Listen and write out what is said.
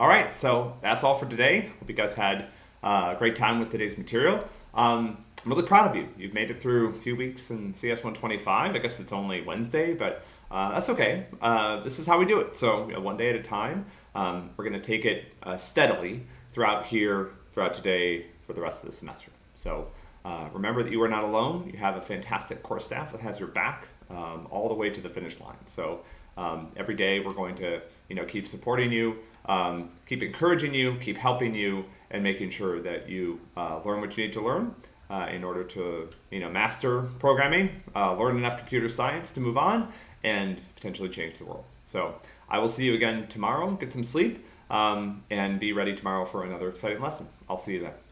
All right, so that's all for today. Hope you guys had uh, a great time with today's material. Um, I'm really proud of you. You've made it through a few weeks in CS 125. I guess it's only Wednesday, but uh, that's okay. Uh, this is how we do it. So you know, one day at a time. Um, we're going to take it uh, steadily throughout here, throughout today, for the rest of the semester. So uh, remember that you are not alone. You have a fantastic course staff that has your back um, all the way to the finish line. So um, every day we're going to you know keep supporting you, um, keep encouraging you, keep helping you, and making sure that you uh, learn what you need to learn. Uh, in order to you know master programming, uh, learn enough computer science to move on, and potentially change the world. So I will see you again tomorrow. Get some sleep um, and be ready tomorrow for another exciting lesson. I'll see you then.